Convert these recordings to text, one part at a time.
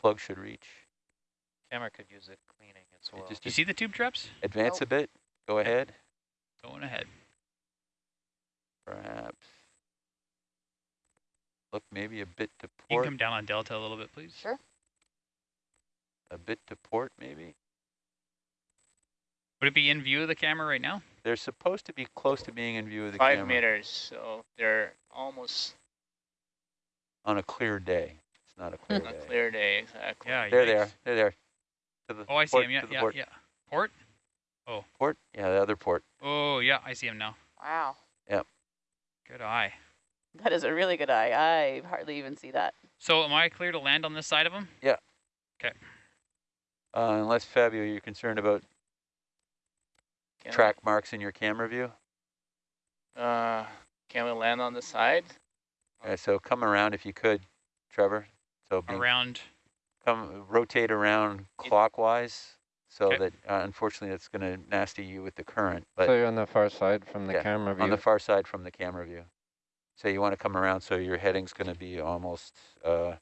plug should reach. Camera could use a cleaning as well. Just you see the tube traps? advance Nope. a bit. Go ahead, Going ahead. perhaps. Look maybe a bit to port. You can port, come down on delta a little bit, please. Sure. a bit to port maybe. Would it be in view of the camera right now? They're supposed to be close to being in view of the Five camera meters, so they're almost on a clear day. It's not a clear on a day. clear day, exactly. Yeah, they are. yikes. They're there. To the Oh, I see him. Yeah, yeah, port. yeah. Port? Oh. Port? Yeah, the other port. Oh, yeah, I see him now. Wow. Yep. Good eye. That is a really good eye. I hardly even see that. So am I clear to land on this side of him? Yeah. Okay. Uh, unless Fabio, you're concerned about Can track marks in your camera view. Uh, can we land on the side? Okay, so come around if you could, Trevor. So Around. come rotate around clockwise, so Okay. that uh, unfortunately it's going to nasty you with the current. So you're on the far side from the Yeah, camera view. on the far side from the camera view. So you want to come around, so your heading's going to be almost uh,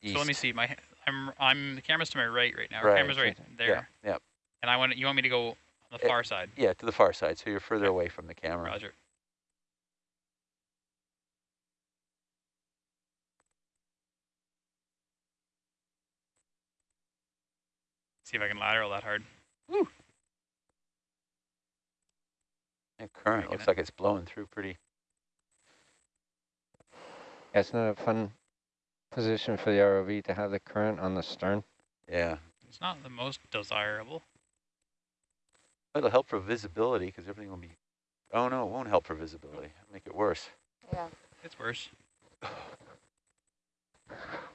east. So let me see. My I'm I'm the camera's to my right right now. Our Right, camera's right there. yeah, And I want you want me to go on the Eh, far side. yeah, to the far side. So you're further Okay. away from the camera. Roger. See if I can lateral that hard. Yeah, current Making looks it. like it's blowing through pretty. Yeah, it's not a fun position for the ROV to have the current on the stern. Yeah, It's not the most desirable. it'll help for visibility because everything will be. Oh no, it won't help for visibility. It'll make it worse. Yeah. It's worse.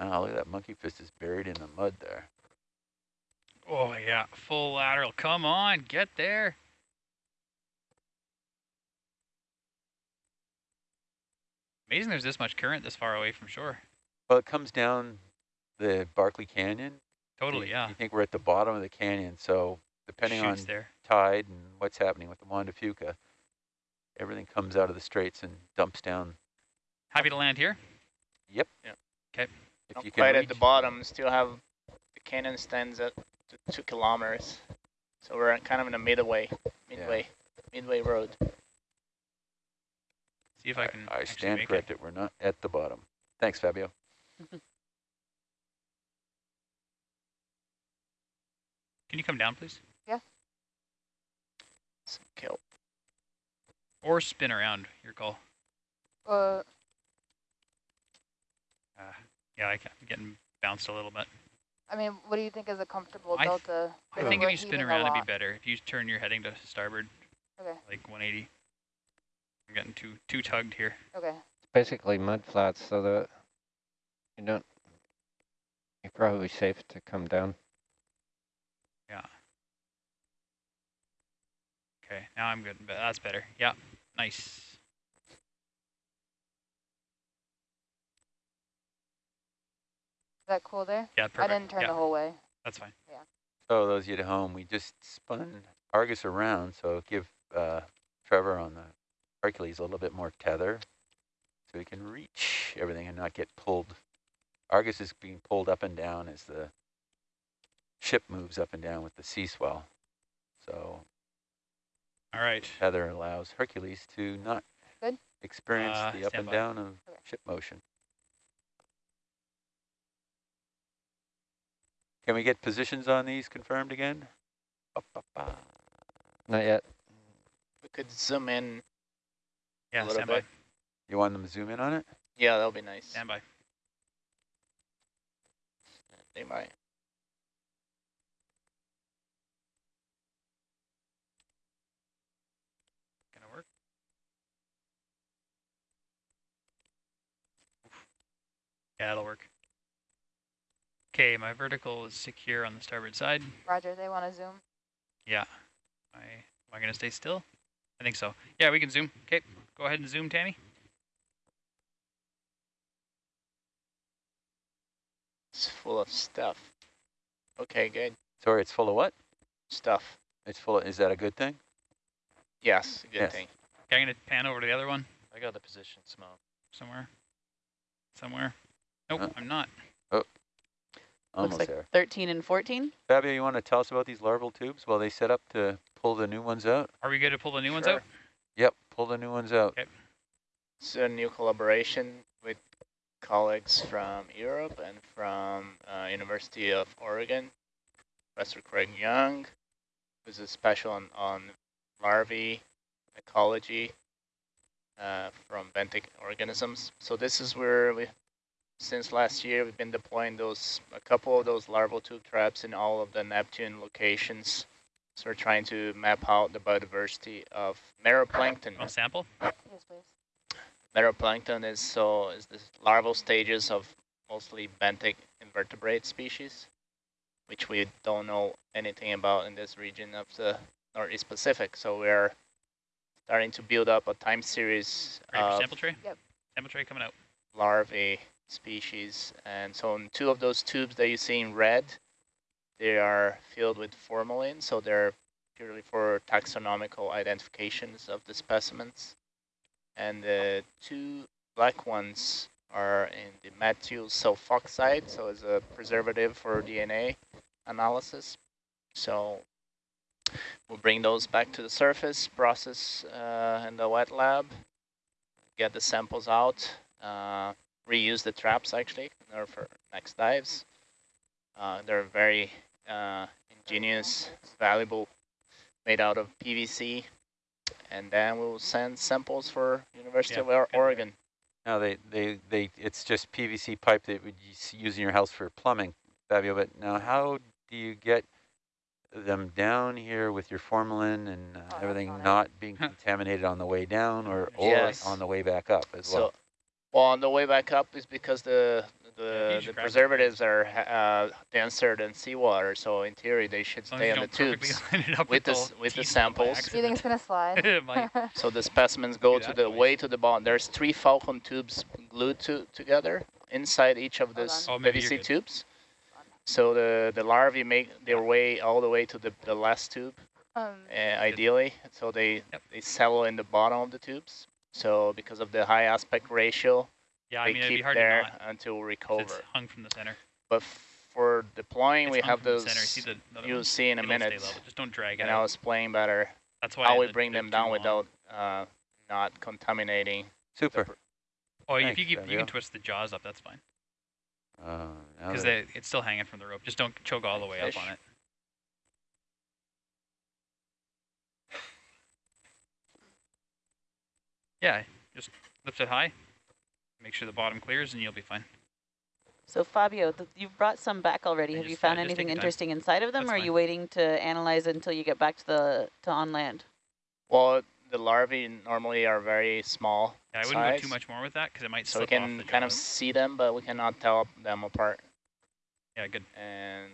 Oh, look at that monkey fist is buried in the mud there. Oh yeah, full lateral. Come on, get there. Amazing there's this much current this far away from shore. Well, it comes down the Barkley Canyon. Totally, You- yeah. You think we're at the bottom of the canyon, so depending Shoots on there. tide and what's happening with the Juan de Fuca, everything comes out of the straits and dumps down. Happy to land here. If Not you can quite at the bottom, still have the canyon stands at t- two kilometers. So we're kind of in a midway, midway, midway road. See if I can. I stand make corrected. We're not at the bottom. Thanks, Fabio. Can you come down, please? Some kelp. Or spin around. Your call. Uh, Yeah, I can, I'm getting bounced a little bit. I mean, what do you think is a comfortable I delta? I think if you spin around, it'd be better. If you turn your heading to starboard, Okay. like 180. I'm getting too too tugged here. Okay. It's basically mud flats, so that you don't. You're probably safe to come down. Yeah. Okay, now I'm good. But that's better. Yeah, nice. Is that cool there? Yeah, perfect. I didn't turn yeah, the whole way. that's fine. Yeah. So those of you at home, we just spun Argus around, so give uh, Trevor on the Hercules a little bit more tether so he can reach everything and not get pulled. Argus is being pulled up and down as the ship moves up and down with the sea swell. So All right. tether allows Hercules to not Good. experience Uh, the up and by. down of Okay. ship motion. Can we get positions on these confirmed again? Ba, ba, ba. Not yet. We could zoom in. Yeah, little stand by. You want them to zoom in on it? Yeah, that'll be nice. Stand by. They might. Gonna work. Yeah, it'll work. Okay, my vertical is secure on the starboard side. Roger, they want to zoom. Yeah. I, am I going to stay still? I think so. Yeah, we can zoom. Okay, go ahead and zoom, Tammy. It's full of stuff. Okay, good. Sorry, it's full of what? Stuff. It's full of, is that a good thing? Yes, good Yes. thing. Okay, I'm going to pan over to the other one I got the position smell. somewhere. somewhere. Nope, Oh. I'm not. Oh. Almost Looks like there. 13 and 14. Fabio, you want to tell us about these larval tubes while they set up to pull the new ones out? Are we good to pull the new ones out? Yep, pull the new ones out. Okay. It's a new collaboration with colleagues from Europe and from uh, University of Oregon. Professor Craig Young, who's a special on, on larvae ecology uh, from benthic organisms. So this is where we, since last year, we've been deploying those a couple of those larval tube traps in all of the Neptune locations. So we're trying to map out the biodiversity of meroplankton. Oh, sample? Yes, please. Meroplankton is so is the larval stages of mostly benthic invertebrate species, which we don't know anything about in this region of the Northeast Pacific. So we're starting to build up a time series Ready for of sample tray? Yep. Sample tray coming out. larvae species. And so in two of those tubes that you see in red, they are filled with formalin, so they're purely for taxonomical identifications of the specimens. And the two black ones are in the methyl sulfoxide, so it's a preservative for DNA analysis. So we'll bring those back to the surface, process uh, in the wet lab, get the samples out, uh, reuse the traps actually in for next dives. Uh, they're very uh, ingenious, valuable, made out of PVC. And then we'll send samples for University Yeah, of Oregon. No, they, they, they, it's just PVC pipe that you use in your house for plumbing, Fabio, but now how do you get them down here with your formalin and uh, Oh, everything not it. being contaminated on the way down or, or Yes. on the way back up as? So, well, on the way back up is because the the, you the should grab it. preservatives are uh, denser than seawater, so in theory they should As stay as you on the tubes. line it up with the the with the teeth out by samples. Do you think it's gonna slide? accident. It might. So the specimens go Do to the twice. way to the bottom. There's three falcon tubes glued to together inside each of Hold these. Oh, PVC tubes. So the the larvae make their way all the way to the the last tube, um, uh, ideally. So they Yep. they settle in the bottom of the tubes. So because of the high aspect ratio, Yeah, I they mean, it'd be keep hard to there until until 'cause recover. It's hung from the center. But for deploying, It's we have from the those. See the other You'll ones? see in a It'll minute. level. Just don't drag it And. I'll explain better That's why how we bring them down long. without uh, not contaminating. Super. pr- Oh, if you keep, you Fabio. can twist the jaws up. That's fine. Uh, now Because that- it's still hanging from the rope. Just don't choke all the way Fish. up on it. Yeah, just lift it high. Make sure the bottom clears, and you'll be fine. So Fabio, th you've brought some back already. Yeah, Have you just- yeah, found just anything your time. interesting inside of them, That's or are fine. you waiting to analyze until you get back to the to on land? Well, the larvae normally are very small, Yeah, I wouldn't go too much more with that because it might so we slip off can the kind of see them, but we cannot tell them apart. Yeah, good. And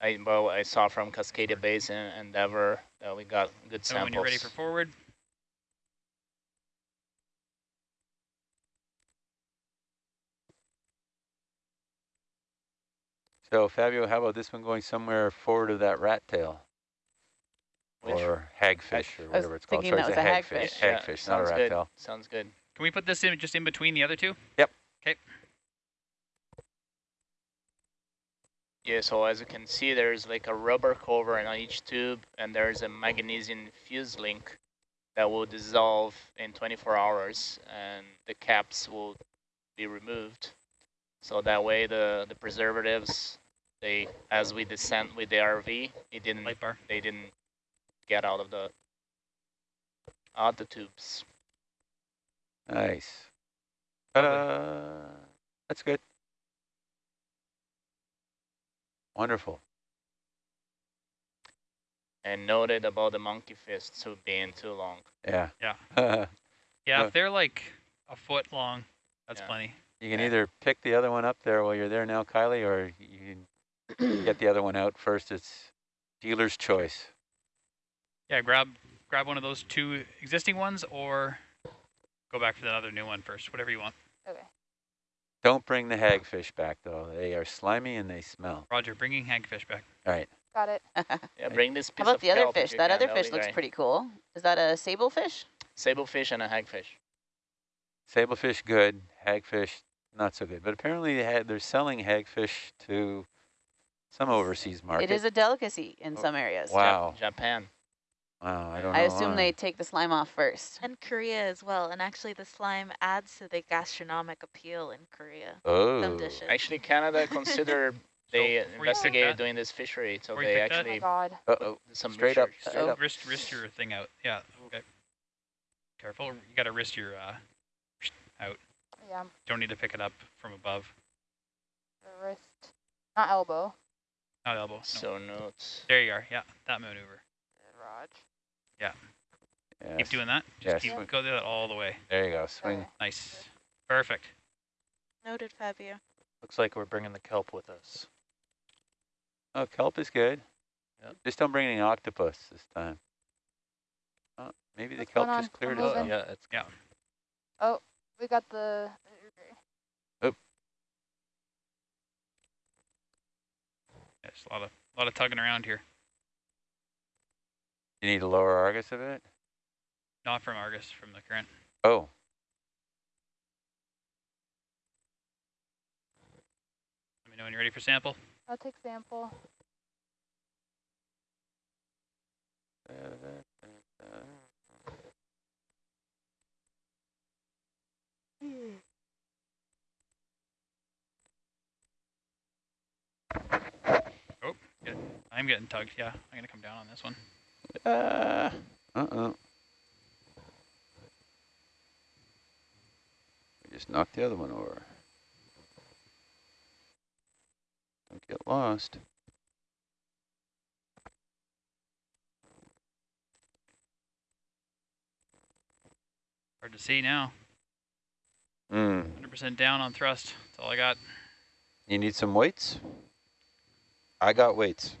I, well, I saw from Cascadia Basin Endeavor that we got good So samples. when you're ready for forward, So Fabio, how about this one going somewhere forward of that rat tail? Which- or hagfish or whatever it's called. thinking Sorry, that it's was a hagfish. hagfish. Yeah, Hagfish, not a rat good. tail. Sounds good. can we put this in just in between the other two? Yep. Okay. Yeah, so as you can see, there's like a rubber cover on each tube, and there's a magnesium fuse link that will dissolve in 24 hours, and the caps will be removed. So that way, the the preservatives, they as we descend with the RV, it didn't Light they didn't get out of the out the tubes. Nice. Lovely. Ta-da! That's good. Wonderful. And noted about the monkey fists too being too long. Yeah. Yeah. Yeah, if they're like a foot long, that's Yeah. plenty. You can Yeah. either pick the other one up there while you're there now, Kylie, or you can get the other one out first. It's dealer's choice. Yeah, grab grab one of those two existing ones, or go back for that other new one first. Whatever you want. okay. Don't bring the hagfish back, though. They are slimy and they smell. Roger, bringing hagfish back. All right. Got it. Yeah, bring this How about of the other fish? That other fish looks great. pretty cool. Is that a sable fish? Sablefish and a hagfish. Sablefish, good. Hagfish, not so good. But apparently they had, they're selling hagfish to some overseas market. It is a delicacy in Oh, some areas. Wow. Japan. Wow, I don't know I assume why. they take the slime off first. And Korea as well. And actually the slime adds to the gastronomic appeal in Korea. Oh. Some dishes. Actually, Canada consider they before you pick investigated doing this fishery, so they pick that- Oh my actually god. Uh-oh. some Straight up, research. straight Uh-oh. up. Wrist, wrist your thing out. Yeah. Okay. Careful. You got to wrist your uh, out. Yeah, Don't need to pick it up from above. the wrist. Not elbow. Not elbow. No. So notes. There you are. Yeah, that maneuver. Raj. Yeah. Keep doing that. Just Yes. keep swing. go do that all the way. There you go. Swing. Okay. Nice. Perfect. Noted, Fabio. Looks like we're bringing the kelp with us. Oh, kelp is good. Yep. Just don't bring any octopus this time. Oh, maybe the kelp just cleared I'm us moving. out. yeah, it's Yeah. Oh. We got the. Uh, uh, uh, oh. There's a lot of a lot of tugging around here. You need to lower Argus a bit? Not from Argus, from the current. Oh, Let me know when you're ready for sample. I'll take sample. I'm getting tugged. Yeah, I'm gonna come down on this one. Uh, uh-uh. We just knocked the other one over. Don't get lost. Hard to see now. Hmm. 100% down on thrust. That's all I got. You need some weights? I got weights.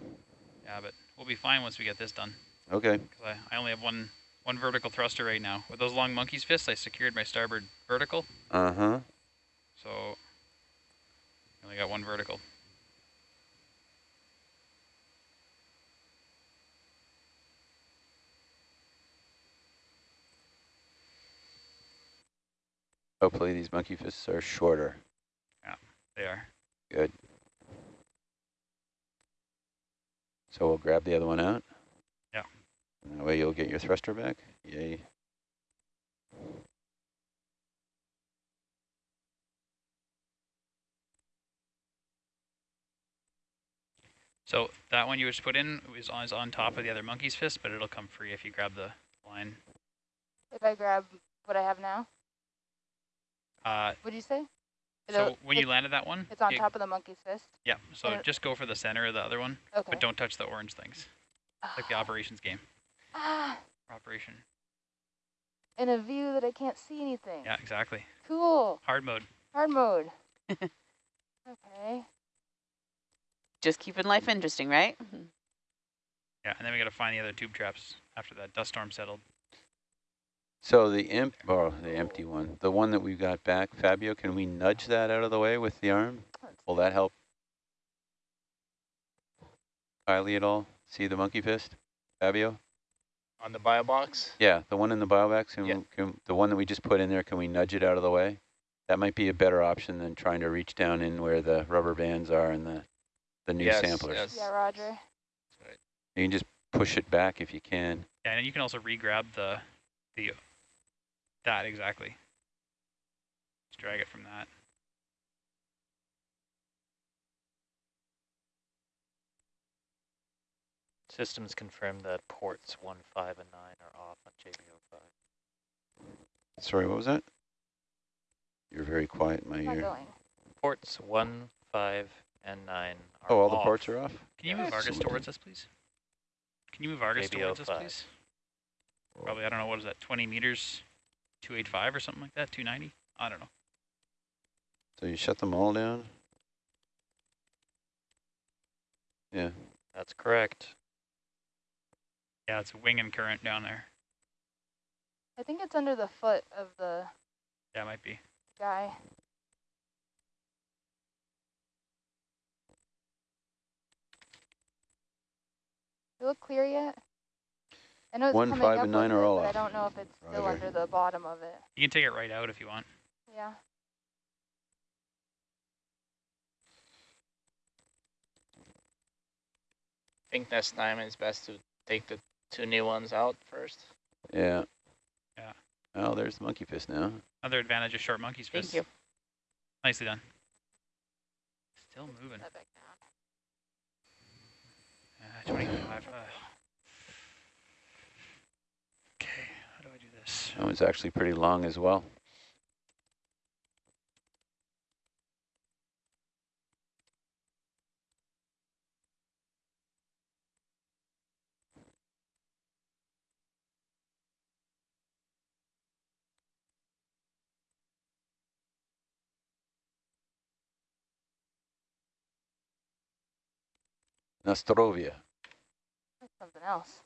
Yeah, but we'll be fine once we get this done. Okay. Because I, I only have one one vertical thruster right now. With those long monkey's fists, I secured my starboard vertical. Uh-huh. So I only got one vertical. Hopefully these monkey fists are shorter. Yeah, they are. Good. So we'll grab the other one out? Yeah. And that way you'll get your thruster back? Yay. So that one you just put in is on, is on top of the other monkey's fist, but it'll come free if you grab the line. If I grab what I have now, Uh, what'd you say? so It'll- when you landed that one, It's on you- top of the monkey's fist. Yeah, so it- just go for the center of the other one, Okay. but don't touch the orange things. Like the operations game. Ah, Operation. in a view that I can't see anything. Yeah, exactly. Cool. Hard mode. Hard mode. okay. Just keeping life interesting, right? Yeah, and then we got to find the other tube traps after that dust storm settled. So the imp, oh, the empty one, the one that we've got back, Fabio, can we nudge that out of the way with the arm? Will that help? Kylie at all? See the monkey fist? Fabio? On the bio box, Yeah, the one in the bio box, can, Yeah. can, the one that we just put in there, can we nudge it out of the way? That might be a better option than trying to reach down in where the rubber bands are and the, the new yes, samplers. yes. Yeah, Roger. Right. You can just push it back if you can. Yeah, and you can also re-grab the, the, that exactly. Just drag it from that. systems confirm that ports 1, 5, and 9 are off on JB05. Sorry, what was that? You're very quiet in my It's ear. going. Ports 1, 5, and 9 are Oh, all the ports are off? Can you move Argus Excellent. towards us, please? Can you move Argus JBO towards us, five. please? Probably, I don't know, what is that, 20 meters, 285 or something like that, 290? I don't know. So you shut them all down? Yeah. That's correct. Yeah, it's wing and current down there. I think it's under the foot of the Yeah, it might be. guy. You look clear yet? I know it's One, five, up and nine are all but I don't know if it's still Roger. under the bottom of it. You can take it right out if you want. Yeah. I think next time it's best to take the two new ones out first. Yeah. Yeah. Oh, there's the monkey fist now. Another advantage of short monkey's fist. Thank you. Nicely done. Still moving. Uh, 25. Uh. That one's actually pretty long as well. Nostrovia. That's something else.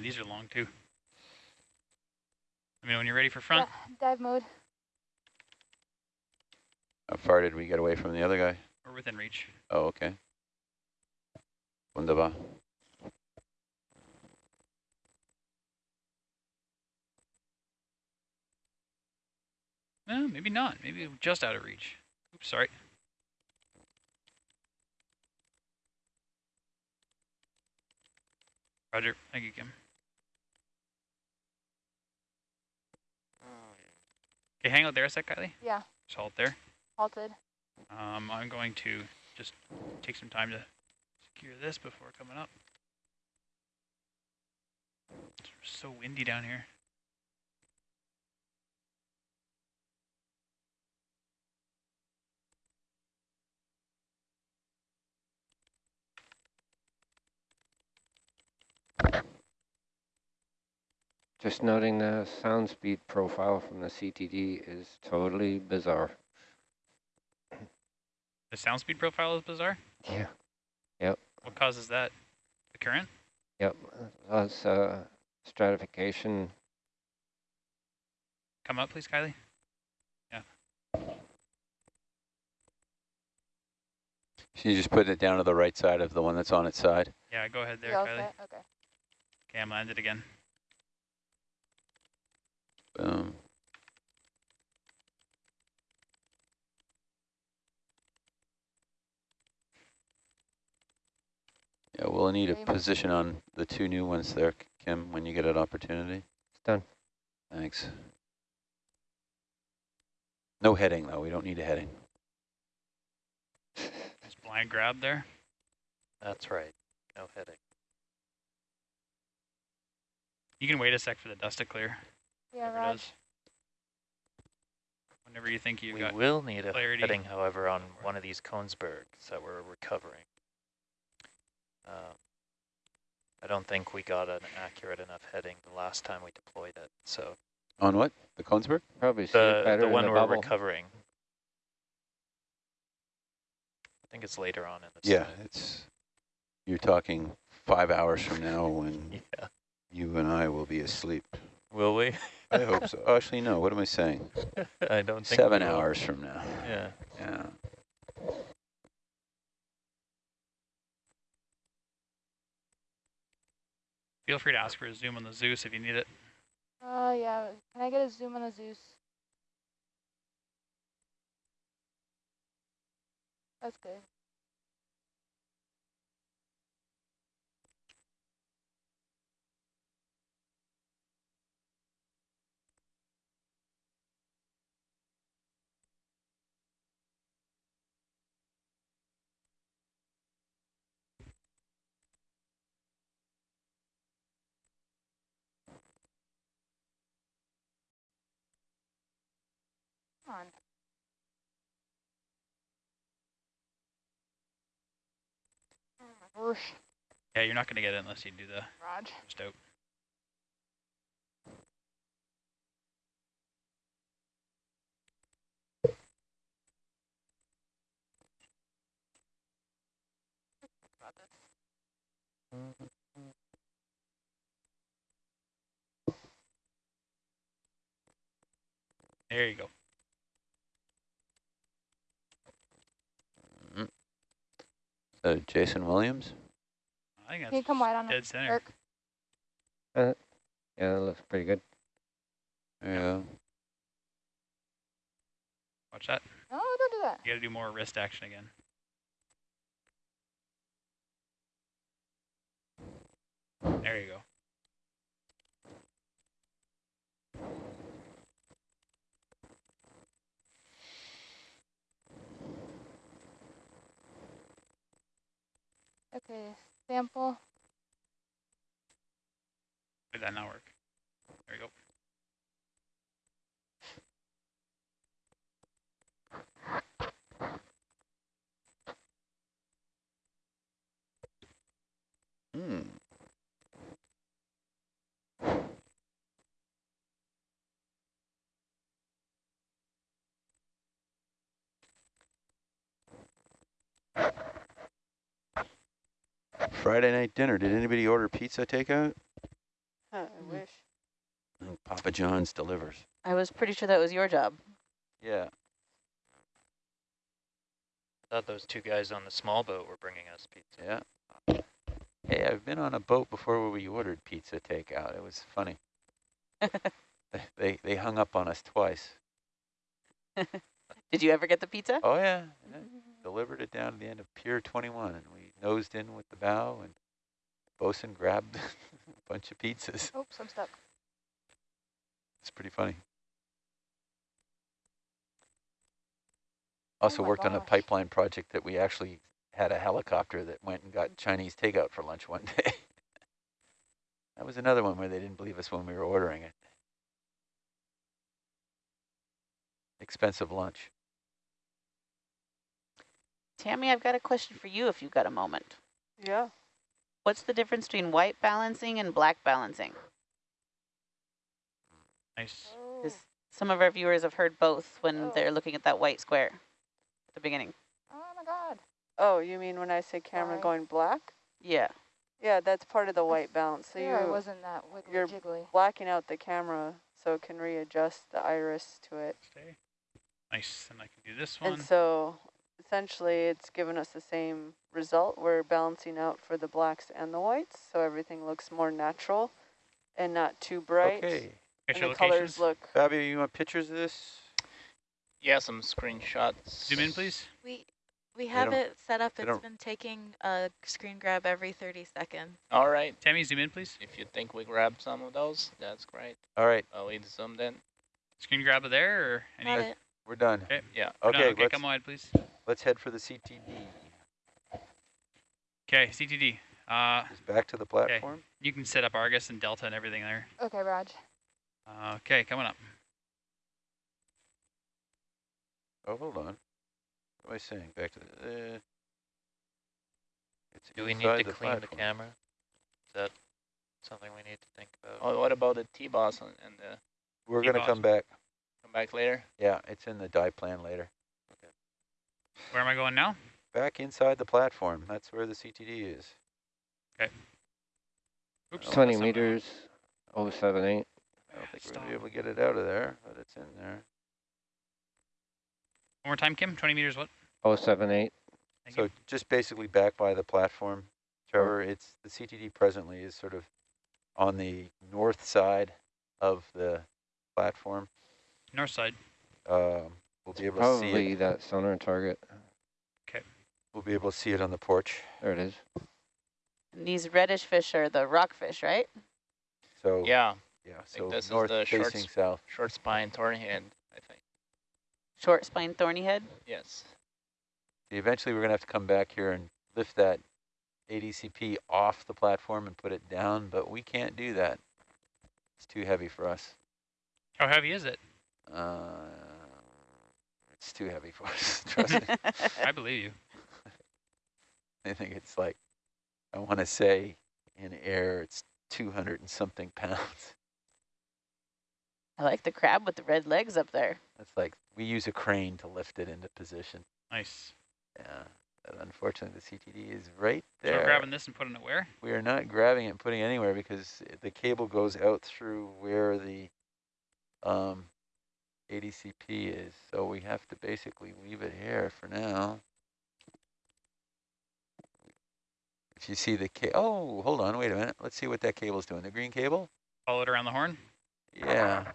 And these are long too. I mean, when you're ready for front, Yeah, dive mode. How far did we get away from the other guy? we're within reach. Oh, okay. Wunderbar. No, maybe not. Maybe just out of reach. Oops, sorry. Roger. Thank you, Kim. Okay, hang out there a sec, Kylie. Yeah, Just hold there. halted. Um, I'm going to just take some time to secure this before coming up. It's so windy down here. Just noting the sound speed profile from the CTD is totally bizarre. The sound speed profile is bizarre. Yeah. Yep. What causes that? The current? Yep. That's uh, stratification. Come up, please, Kylie. Yeah. She's just putting it down to the right side of the one that's on its side. Yeah, go ahead there, You all Kylie. set? Okay. Okay, I'm landed again. Boom. Yeah, we'll need a position on the two new ones there, Kim, when you get an opportunity. It's done. Thanks. No heading, though. We don't need a heading. Just blind grab there. That's right. No heading. You can wait a sec for the dust to clear. Yeah, whatever it Whenever you think you've we got will need a clarity. heading, however, on one of these Kongsbergs that we're recovering. Um, I don't think we got an accurate enough heading the last time we deployed it. So On what? The Kongsberg? Probably see the the one the we're bubble. recovering. I think it's later on in the Yeah, slide. it's, you're talking five hours from now when Yeah. you and I will be asleep. Will we? I hope so. Oh, Actually, no, what am I saying? I don't think Seven we will. hours from now. Yeah. Yeah. Feel free to ask for a zoom on the Zeus if you need it. Uh, yeah. Can I get a zoom on the Zeus? That's good. On. Oh Yeah, you're not going to get it unless you do the Raj. first out. About this. There you go. Uh, Jason Williams? I think Can you that's come wide on dead it, center. Eric? Yeah, that looks pretty good. Yeah. Watch that. No, don't do that. You gotta do more wrist action again. There you go. Okay, sample. Did that not work? There we go. Friday night dinner. Did anybody order pizza takeout? I Mm. wish. Oh, Papa John's delivers. I was pretty sure that was your job. Yeah. I thought those two guys on the small boat were bringing us pizza. Yeah. Hey, I've been on a boat before where we ordered pizza takeout. It was funny. They- They they hung up on us twice. Did you ever get the pizza? Oh yeah, yeah. delivered it down to the end of Pier 21, and we nosed in with the bow, and the bosun grabbed a bunch of pizzas. Oh, Oops, I'm stuck. It's pretty funny. Oh also my worked on a pipeline project that we actually had a helicopter that went and got mm-hmm. Chinese takeout for lunch one day. that was another one where they didn't believe us when we were ordering it. Expensive lunch. Tammy, I've got a question for you if you've got a moment. Yeah. What's the difference between white balancing and black balancing? Nice. Oh, 'Cause some of our viewers have heard both when Oh. they're looking at that white square at the beginning. oh my god. Oh, you mean when I say camera Sorry. going black? Yeah. Yeah, that's part of the white balance. So Here I you wasn't that wiggly you're jiggly. blacking out the camera so it can readjust the iris to it. Stay. Nice. And I can do this one. And so essentially it's given us the same result. We're balancing out for the blacks and the whites, so everything looks more natural and not too bright. Okay. And your the colors look Fabio, you want pictures of this? Yeah, some screenshots. Zoom in, please. We we have don't- it set up. It's been taking a screen grab every 30 seconds. All right. Tammy, zoom in, please. If you think we grabbed some of those, that's great. All right, Oh, we zoomed in. Screen grab of there or any? Got it. we're done. Okay. Yeah. we're. Okay, Okay, come on, please. Let's head for the CTD. Okay, CTD. Uh, Just back to the platform. you can set up Argus and Delta and everything there. Okay, Raj. Uh, okay, coming up. Oh, hold on. What am I saying? Back to the. Uh, it's Do we need to the clean the camera? Is that something we need to think about? Oh, what about the T-boss and and the We're going to come back. come back later? Yeah, it's in the die plan later. Where am I going now? Back inside the platform. That's where the CTD is. Okay. Oops. Oh, 20 that's not- meters, 078. I don't think we're going to be able to get it out of there, but it's in there. One more time, Kim. 20 meters what? 078. Thank So you. just basically back by the platform, Trevor, it's the CTD presently is sort of on the north side of the platform. North side. Um, we'll be able to see Probably that sonar target. We'll be able to see it on the porch. There it is. And these reddish fish are the rockfish, right? So Yeah, yeah. So this is north the short facing s- south. short spine thornhead, I think. Short spine thorny head. Yes. Eventually, we're gonna have to come back here and lift that ADCP off the platform and put it down, but we can't do that. It's too heavy for us. How heavy is it? Uh, it's too heavy for us. Trust me. I believe you. I think it's like, I want to say in air, it's 200 and something pounds. I like the crab with the red legs up there. That's like, we use a crane to lift it into position. Nice. Yeah. But unfortunately, the CTD is right So there. we're grabbing this and putting it where? We are not grabbing it and putting it anywhere because the cable goes out through where the um, ADCP is. So we have to basically leave it here for now. If you see the cable, oh, hold on, wait a minute. Let's see what that cable's doing. The green cable? Follow it around the horn? Yeah.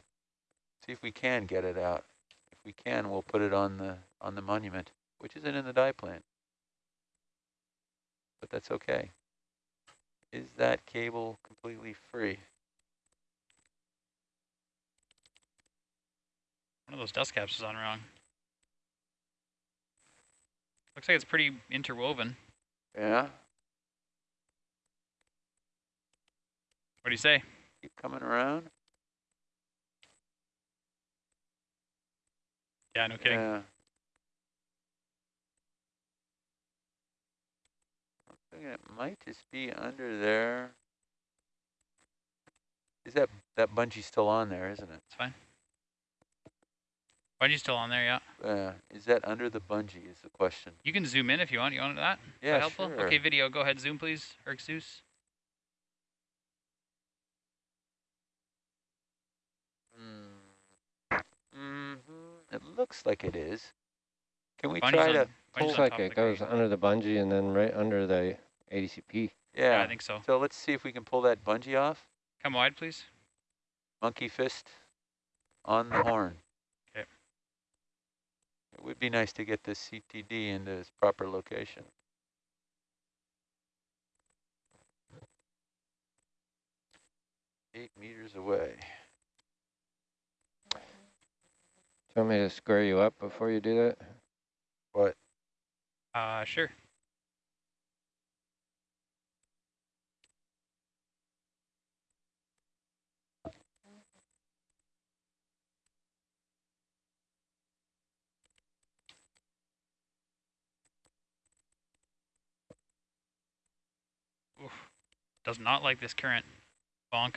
See if we can get it out. If we can, we'll put it on the on the monument, which isn't in the die plan. But that's okay. Is that cable completely free? One of those dust caps is on wrong. Looks like it's pretty interwoven. Yeah. What do you say? Keep coming around. Yeah, no kidding. Yeah. It might just be under there. Is that that bungee still on there, isn't it? It's fine. Bungee's still on there, yeah. Uh, is that under the bungee is the question. You can zoom in if you want. You want that? Yeah, that helpful? sure. Okay, video, go ahead, zoom please, Herc Zeus. Mm hmm It looks like it is. Can we Bungee's try on- to bungee's pull? Looks like it goes crate. under the bungee and then right under the ADCP. Yeah, Yeah. I think so. So let's see if we can pull that bungee off. Come wide, please. Monkey fist on the horn. 'Kay. It would be nice to get this CTD into its proper location. Eight meters away. Do you want me to square you up before you do that? What? Uh, sure. Oof. Does not like this current. Bonk.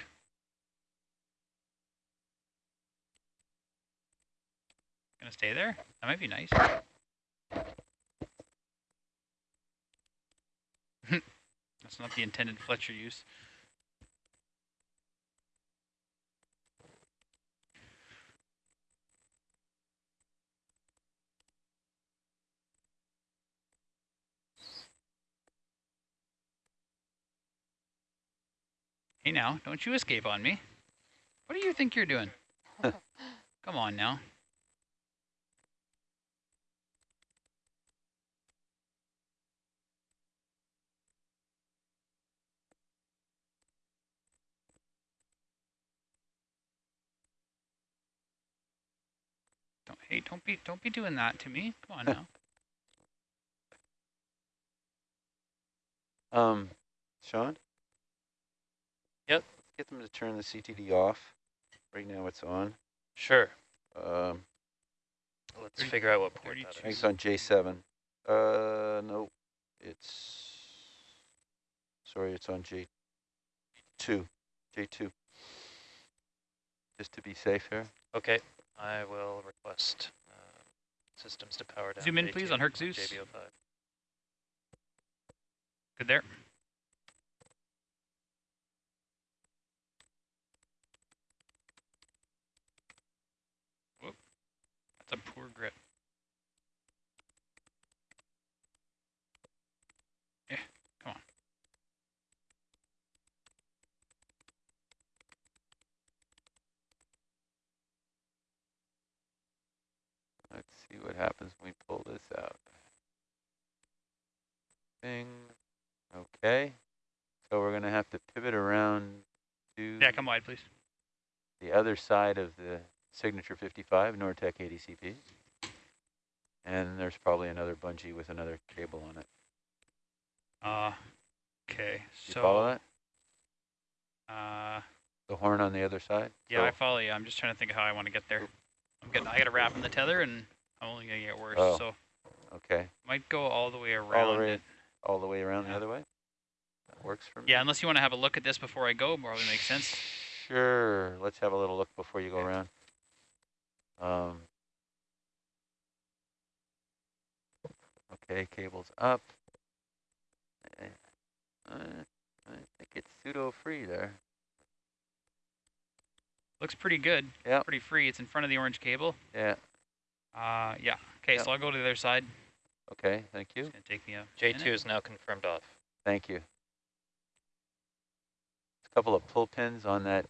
Gonna stay there? That might be nice. That's not the intended Fletcher use. Hey now, don't you escape on me. What do you think you're doing? Come on now. Don't hey, don't be don't be doing that to me. Come on now. Um, Sean? Yep. Let's get them to turn the CTD off. Right now it's on. Sure. Um, Let's Thirty- figure out what port that 32. I think it's on J7. Uh, no, it's, sorry, it's on J2, J2. Just to be safe here. Okay, I will request uh, systems to power down. Zoom in, please, on Herc Zeus. JB05. Good there. Whoop. That's a poor grip. Yeah, come on. Let's see what happens when we pull this out. Bing. Okay. So we're going to have to pivot around to Yeah, come wide, please. the other side of the Signature 55, Nortek ADCP. And there's probably another bungee with another cable on it. Uh, okay, You so. follow that? Uh, The horn on the other side? yeah, I follow you. I'm just trying to think of how I want to get there. I'm getting, I got to wrap in the tether, and only gonna get worse. Oh. So Okay. might go all the way around way it. all the way around Yeah. the other way? That works for me. Yeah, unless you want to have a look at this before I go, probably makes sense. Sure. Let's have a little look before you go Okay. around. Um, okay, cable's up. Eh, Uh, I think it's pseudo free there. Looks pretty good. Yep. Pretty free. It's in front of the orange cable. Yeah. Uh, yeah. Okay, Yep. so I'll go to the other side. Okay. Thank you. It's gonna take me a J2 minute. is now confirmed off. Thank you. A couple of pull pins on that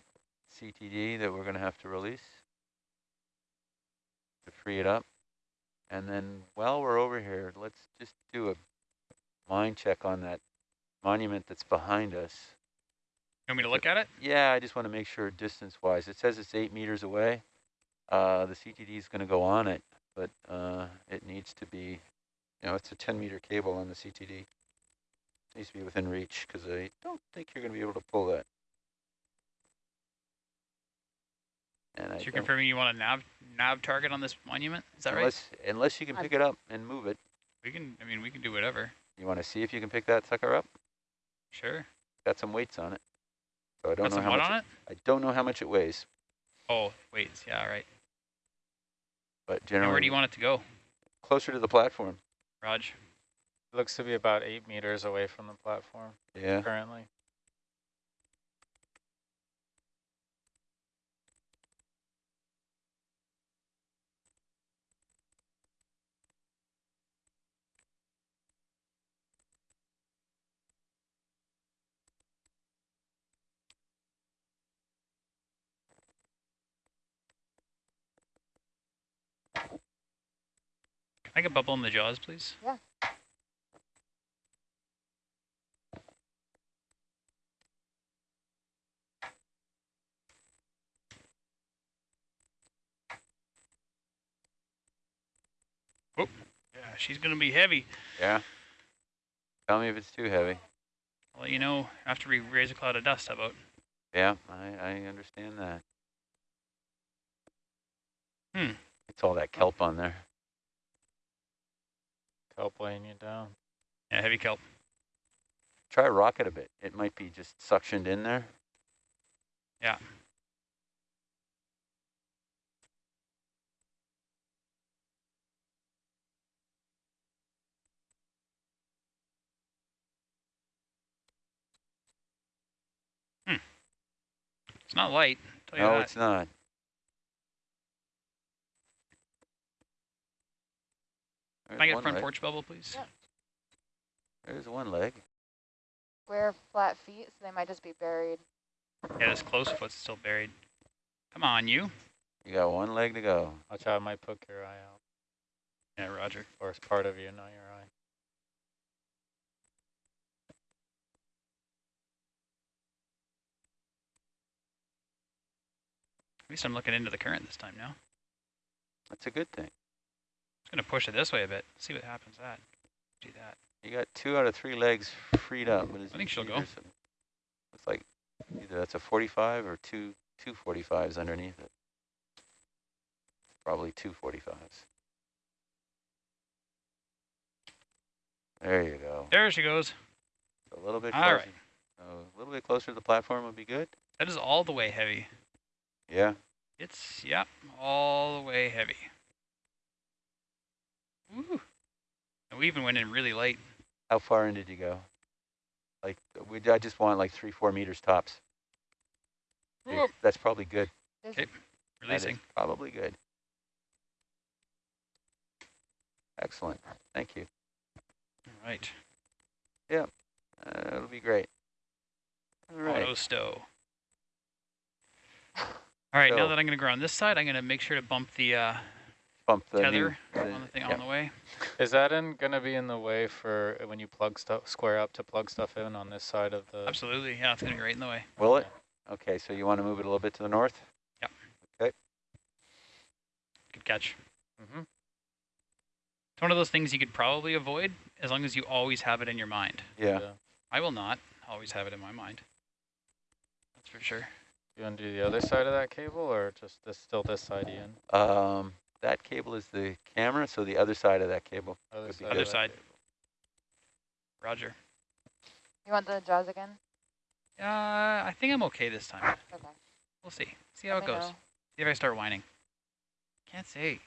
CTD that we're going to have to release. to free it up. And then while we're over here, let's just do a mind check on that monument that's behind us. You want me to look at it? Yeah, I just want to make sure distance-wise. It says it's eight meters away. Uh, the CTD is going to go on it, but uh, it needs to be, you know, it's a 10-meter cable on the CTD. It needs to be within reach because I don't think you're going to be able to pull that. And I you're confirming you want a nav nav target on this monument? Is that right? unless, unless you can pick it up and move it. We can. I mean, we can do whatever. You want to see if you can pick that sucker up? Sure. Got some weights on it. So I don't Got know how much on it? I don't know how much it weighs, Oh, weights. Yeah, all right. But And generally where do you want it to go, closer to the platform. Raj? Looks to be about eight meters away from the platform Yeah. currently. I get bubble in the jaws, please? Yeah. Yeah, she's gonna be heavy. Yeah. Tell me if it's too heavy. I'll let you know after we raise a cloud of dust. How about? Yeah, I, I understand that. Hmm. It's all that kelp on there. Kelp weighing you down. Yeah, heavy kelp. Try rock it a bit. It might be just suctioned in there. Yeah. Hmm. It's not light. Tell you No, that. it's not. Can I get one front leg. porch bubble, please? Yeah. There's one leg. Square flat feet, so they might just be buried. Yeah, this close foot's still buried. Come on, you. You got one leg to go. Watch out, it might poke your eye out. Yeah, Roger. Or it's part of you, not your eye. At least I'm looking into the current this time now. That's a good thing. Just gonna push it this way a bit. See what happens. That. Do that. You got two out of three legs freed up. But I think she'll go. some- Looks like either that's a 45 or two two 45s underneath it. Probably two 45s. There you go. There she goes. A little bit All closer. right. A little bit closer to the platform would be good. That is all the way heavy. Yeah. It's, yep, all the way heavy. Woo. And we even went in really light. How far in did you go? Like we, I just want like three, four meters tops. If- That's probably good. There's Okay. That is Releasing. probably good. Excellent. Thank you. All right. Uh, it'll be great. All right. Auto stow. All right, now that I'm going to go on this side, I'm going to make sure to bump the uh, Bump the new- tether the- on the thing yeah. on the way. Is that in gonna be in the way for when you plug stuff, square up to plug stuff in on this side of the? Absolutely, yeah, it's going to be right in the way. Will it? Okay, so you want to move it a little bit to the north? Yep. Okay. Good catch. Mm-hmm. It's one of those things you could probably avoid as long as you always have it in your mind. Yeah. I will not always have it in my mind. That's for sure. You want to do the other side of that cable, or just this still this side, Ian? Um, that cable is the camera, so the other side of that cable. Other side. Other side. cable. Roger. You want the jaws again? Uh, I think I'm okay this time. Okay. We'll see. See how Let it goes. know. See if I start whining. Can't say.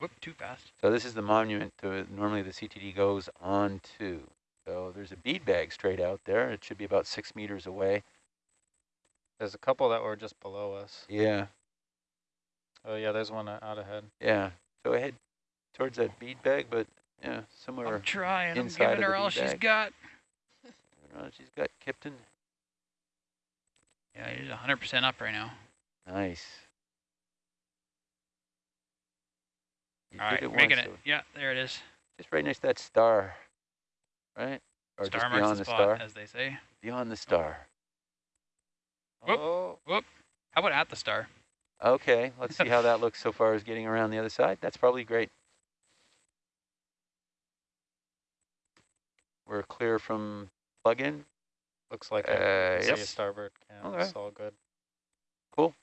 Whoop, too fast. So this is the monument to normally the CTD goes on to. So there's a bead bag straight out there. It should be about six meters away. There's a couple that were just below us. Yeah, Oh yeah, there's one uh, out ahead. yeah. So head towards that bead bag, but yeah, somewhere. I'm trying. I'm giving her all bead she's bag. got. I don't know, she's got Kipton. Yeah, it is 100% up right now. Nice. You All did right, it making once, it. so Yeah, there it is. Just right next to that star, right? Or star just marks beyond the the, spot, star? as they say. Beyond the star. Whoop. Oh, How about at the star? Okay, let's see how that looks so far as getting around the other side. That's probably great. We're clear from plug-in. looks like Uh, I see yep. a starboard cam. Okay. It's all good. Cool.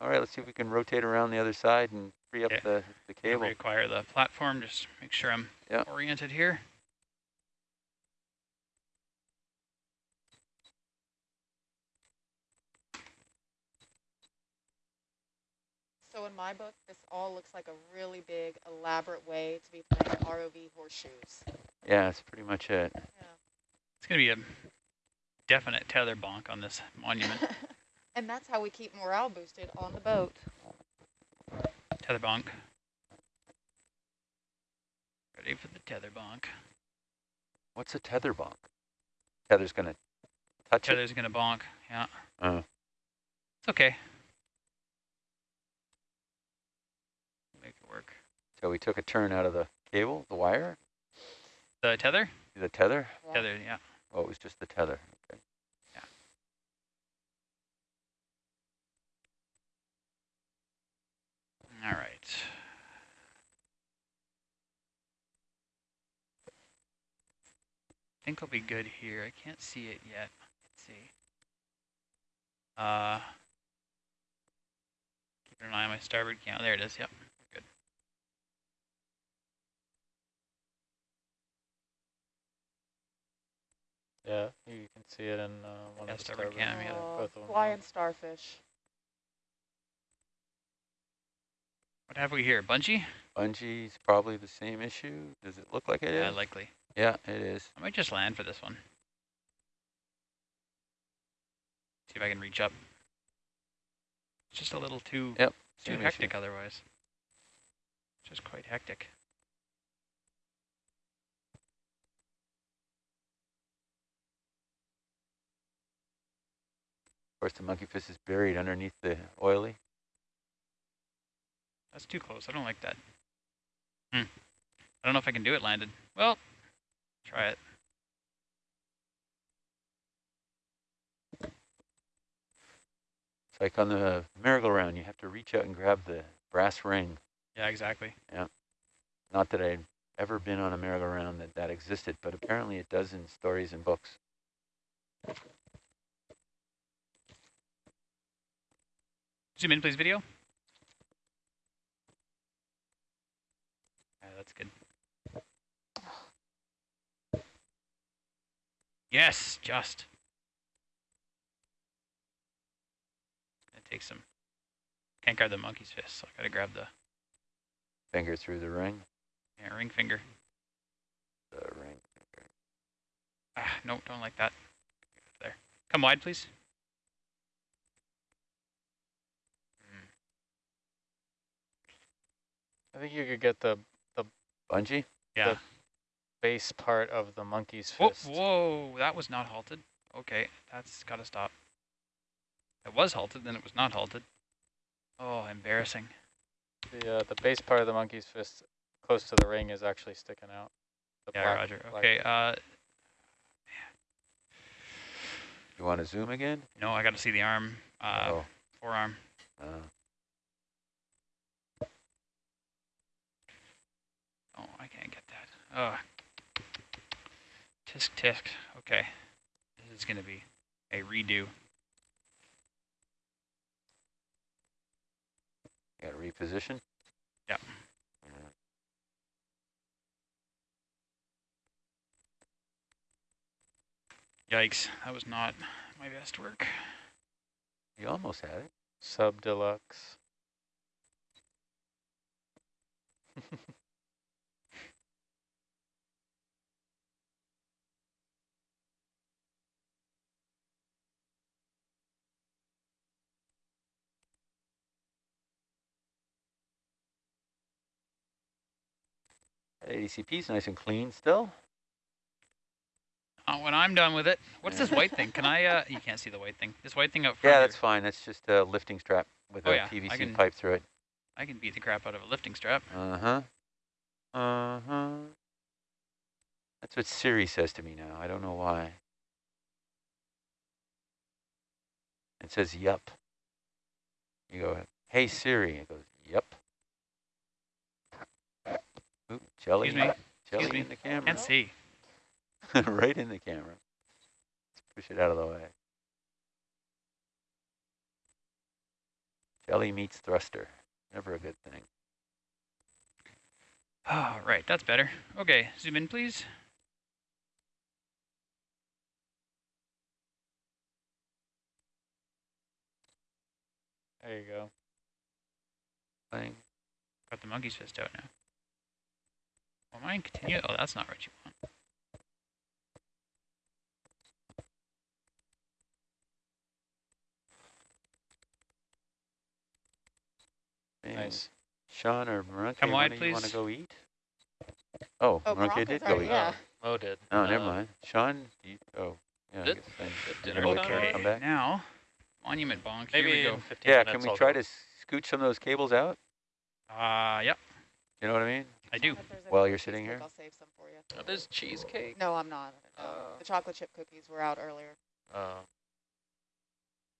All right, let's see if we can rotate around the other side and free up Okay. the, the cable. Require the platform. Just make sure I'm Yeah. oriented here. So in my book, this all looks like a really big, elaborate way to be playing ROV horseshoes. Yeah, that's pretty much it. It's going to be a definite tether bonk on this monument. and that's how we keep morale boosted on the boat. tether bonk. Ready for the tether bonk. What's a tether bonk? Tether's gonna touch it? Tether's going to bonk. Yeah. Oh. It's okay. Make it work. So we took a turn out of the cable, the wire, The tether? the tether. Yeah. Tether, yeah. Oh, it was just the tether. Okay. All right. I think I'll be good here. I can't see it yet. Let's see. Uh, keeping an eye on my starboard cam. There it is. Yep. Good. Yeah, you can see it in uh, one Yeah, of the starboard starboard. cam, yeah. Both of them. flying starfish. What have we here? Bungee? Bungee's probably the same issue. Does it look like it is? Yeah, likely. yeah, it is. I might just land for this one. See if I can reach up. It's just a little too Yep, too hectic issue. otherwise. Just quite hectic. Of course, the monkey fist is buried underneath the oily. That's too close. I don't like that. Hmm. I don't know if I can do it landed. Well, try it. It's like on the merry-go-round, you have to reach out and grab the brass ring. Yeah, exactly. Yeah. Not that I've ever been on a merry-go-round that that existed, but apparently it does in stories and books. Zoom in, please, video. Yeah, that's good. Yes, just. It takes some. Can't grab the monkey's fist, so I gotta grab the Finger through the ring. yeah, ring finger. The ring. Ah, no, don't like that. There. Come wide, please. I think you could get the the Bungee? Yeah. base part of the monkey's Whoa, fist. whoa, that was not halted. Okay, that's gotta stop. It was halted, then it was not halted. Oh, embarrassing. The uh, the base part of the monkey's fist close to the ring is actually sticking out. The Yeah, black- Roger. black- Okay, uh, You want to zoom again? no, I gotta see the arm, uh, oh. forearm. Uh, Oh, I can't get that. Oh. Tisk tisk. Okay. This is gonna be a redo. got to reposition? Yeah. Yeah. Yikes, that was not my best work. You almost had it. Sub deluxe. ADCP is nice and clean still. Not when I'm done with it. What's this white thing? Can I, uh, you can't see the white thing. This white thing up front. Yeah, here. that's fine. That's just a lifting strap with Oh, a yeah, PVC can- pipe through it. I can beat the crap out of a lifting strap. Uh-huh. Uh-huh. That's what Siri says to me now. I don't know why. It says, yup. You go, hey Siri. It goes, yup. Oop, jelly. Excuse me. Jelly Excuse me. in the camera. Can't see. right in the camera. Let's push it out of the way. Jelly meets thruster. Never a good thing. Oh, right, that's better. Okay, zoom in, please. There you go. Got the monkey's fist out now. Well, mine continue. Oh, that's not what you want. Nice. Sean or Maranke, Come wide, of you want to go eat? Oh, Oh, Maranke Bronco's did go eat. yeah. Mo did. Oh, never Uh, mind. Sean, you, oh, yeah. I Good. guess then Good you're dinner gonna time. wait for him to Okay, come back. now, monument bonk. Maybe Here we go. 15 Yeah, can we try go. to scooch some of those cables out? Uh, yep, You know what I mean? I do. If there's any While you're sitting here? I'll save some for you. Oh, there's cheesecake. No, I'm not. No. Uh, the chocolate chip cookies were out earlier. Oh.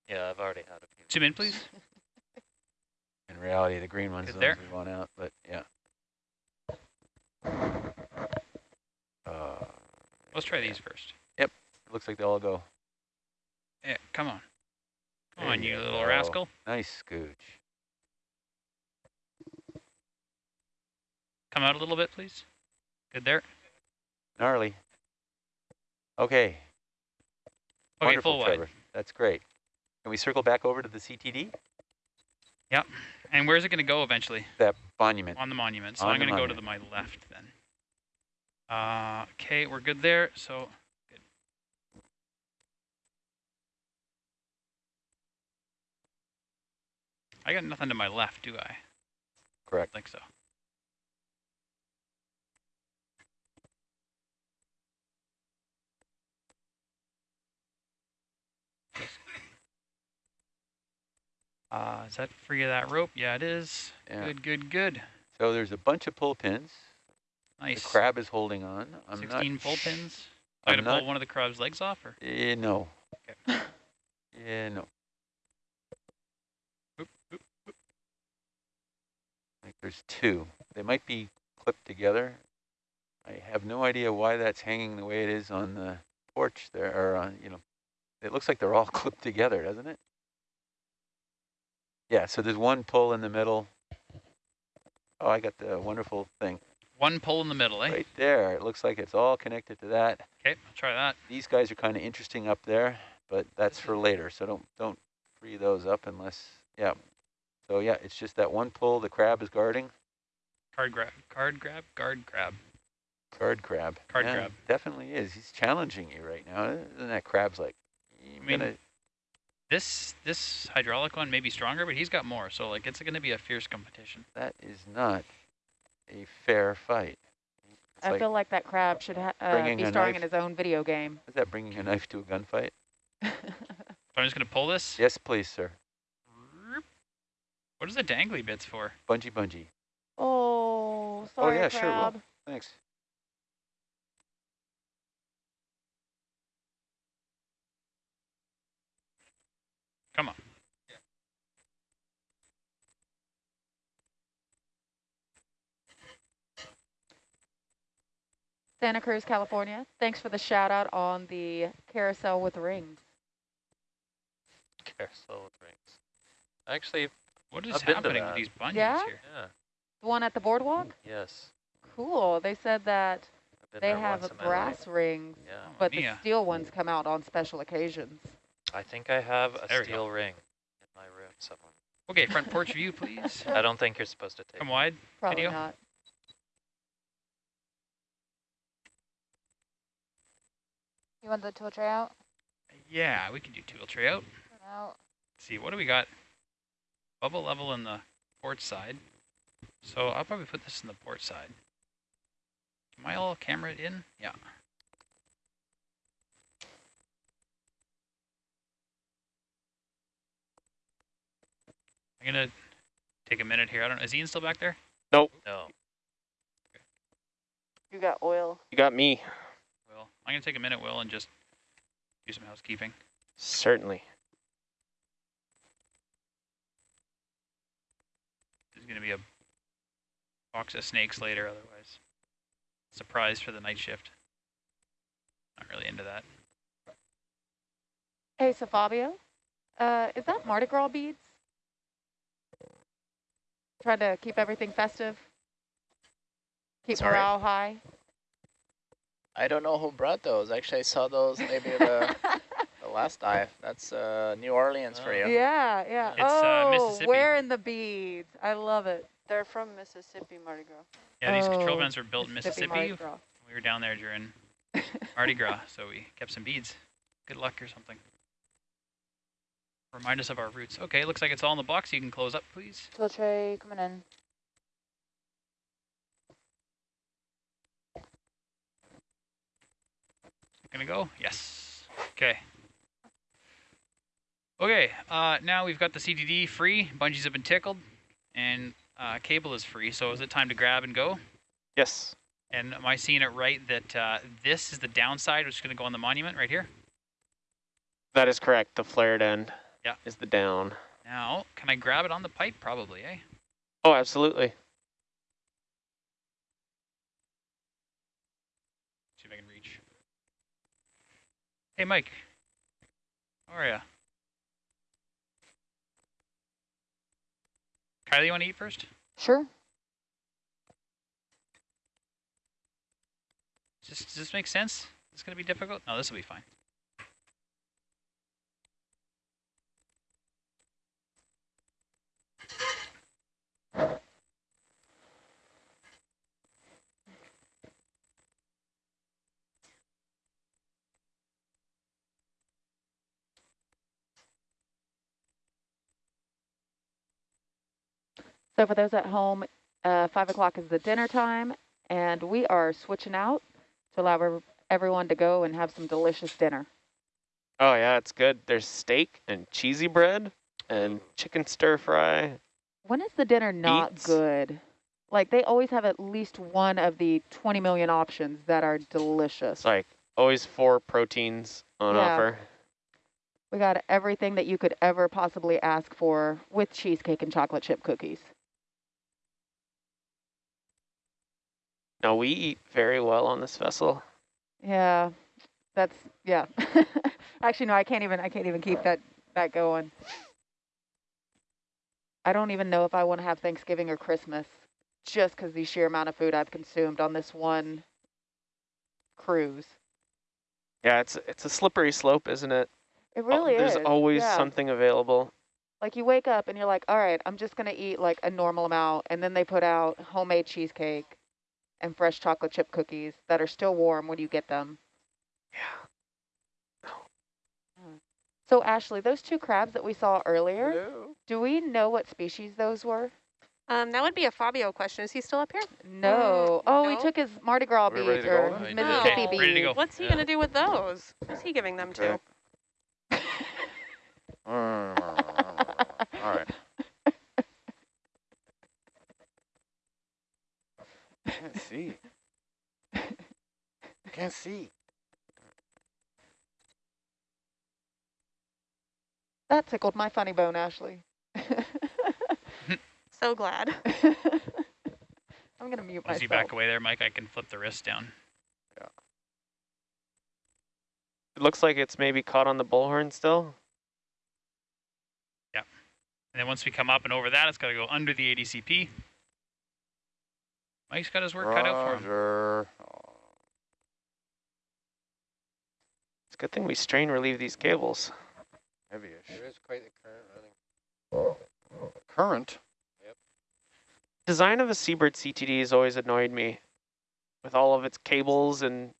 Yeah, I've already had a few. Zoom in, please. In reality, the green ones Good are the ones we want out, but yeah. Uh, Let's try these first. it looks like they all go. Yeah, come on. Come There on, you you little go. rascal. Nice scooch. Come out a little bit, please. Good there. Gnarly. Okay. Okay, Wonderful, full Trevor. wide. That's great. Can we circle back over to the CTD? Yep. And where's it going to go eventually? That monument. On the monument. So On I'm going to go to the, my left then. Uh, okay, we're good there. So good. I got nothing to my left, do I? Correct. I think so. Uh, is that free of that rope? Yeah, it is. Yeah. Good, good, good. So there's a bunch of pull pins. Nice. The crab is holding on. I'm 16 not pull pins. I I'm got to pull one of the crab's legs off, or Eh, no. Okay. Yeah, no. Oop, oop, I think there's two. They might be clipped together. I have no idea why that's hanging the way it is on the porch there, or on, you know, it looks like they're all clipped together, doesn't it? Yeah, so there's one pull in the middle. Oh, I got the wonderful thing one pull in the middle, eh? right there. It looks like it's all connected to that. Okay, I'll try that. These guys are kind of interesting up there, but that's for later. So don't don't free those up unless yeah. So yeah, it's just that one pull the crab is guarding. Card grab, card grab, guard grab. Card crab. Card Yeah, crab. Definitely is. He's challenging you right now. Isn't that crab's like? I'm mean, gonna, This this hydraulic one may be stronger, but he's got more. So like it's going to be a fierce competition. that is not a fair fight. It's I like, feel like that crab should ha- uh, be a starring knife. in his own video game. is that bringing a knife to a gunfight? So I'm just going to pull this. Yes, please, sir. What is the dangly bits for? Bungee, bungee. oh, sorry, Oh, yeah, sure, well- Thanks. Santa Cruz, California. Thanks for the shout out on the carousel with rings. Carousel with rings. Actually, What is I've to happening with these bungees Yeah? here? yeah, The one at the boardwalk? yes. Cool. They said that they have a in my life. brass rings, Yeah. Oh, but the steel ones come out on special occasions. I think I have a There steel ring in my room somewhere. Okay, front porch view, please. I don't think you're supposed to take Come it. wide. Probably Video? not. You want the tool tray out? Yeah, we can do tool tray out. out. see, what do we got? Bubble level in the port side. So I'll probably put this in the port side. Am I all camera in? Yeah. I'm gonna take a minute here. I don't know. Is Ian still back there? Nope. No. You got oil. You got me. Will. I'm gonna take a minute, Will, and just do some housekeeping. Certainly. There's gonna be a box of snakes later, otherwise. Surprise for the night shift. Not really into that. Hey, so Fabio, uh, is that Mardi Gras beads? Trying to keep everything festive? Keep Sorry? morale high? I don't know who brought those. Actually, I saw those maybe the, the last dive. That's uh, New Orleans for you. Yeah, yeah. It's, uh, oh, Mississippi. wearing the beads. I love it. They're from Mississippi Mardi Gras. Yeah, these control Oh, bands were built in Mississippi Mississippi. Mardi Gras. We were down there during Mardi Gras, so we kept some beads. Good luck or something. Remind us of our roots. Okay, looks like it's all in the box. You can close up, please. Tool tray coming in. Gonna go? Yes. Okay. Okay, uh, now we've got the CTD free. Bungees have been tickled, and uh, cable is free. So is it time to grab and go? Yes. And am I seeing it right that uh, this is the downside, which is going to go on the monument right here? That is correct. The flared end Yeah. is the down. Now, can I grab it on the pipe? Probably, eh? Oh, absolutely. See if I can reach. Hey, Mike. How are ya? Kylie, you want to eat first? Sure. Does this, does this make sense? Is this going to be difficult? No, this will be fine. So for those at home, uh, 5 o'clock is the dinner time, and we are switching out to allow everyone to go and have some delicious dinner. Oh, yeah, it's good. There's steak and cheesy bread and chicken stir fry. When is the dinner not Beets. good? Like, they always have at least one of the 20 million options that are delicious. It's like always four proteins on Yeah. offer. We got everything that you could ever possibly ask for with cheesecake and chocolate chip cookies. No, we eat very well on this vessel. Yeah, that's yeah. Actually, no, I can't even. I can't even keep that that going. I don't even know if I want to have Thanksgiving or Christmas, just because the sheer amount of food I've consumed on this one cruise. Yeah, it's it's a slippery slope, isn't it? It Oh, really There's is. There's always yeah. something available. Like you wake up and you're like, all right, I'm just gonna eat like a normal amount, and then they put out homemade cheesecake and fresh chocolate chip cookies that are still warm when you get them. Yeah. So Ashley, those two crabs that we saw earlier, do we know what species those were? Um, that would be a Fabio question. Is he still up here? No. oh, he took his Mardi Gras We're beads or Mississippi Okay, beads. ready to go. What's he Yeah. going to do with those? Who's he giving them to? Okay. All right. Can't see. Can't see. That tickled my funny bone, Ashley. So glad. I'm gonna mute As myself. you back away there, Mike, I can flip the wrist down. It looks like it's maybe caught on the bullhorn still. Yeah. And then once we come up and over that, it's got to go under the ADCP. Mike's got his work cut out for him. Roger. It's a good thing we strain relieve these cables. Heavy-ish. There is quite the current running. Current. Yep. Design of a Seabird CTD has always annoyed me with all of its cables and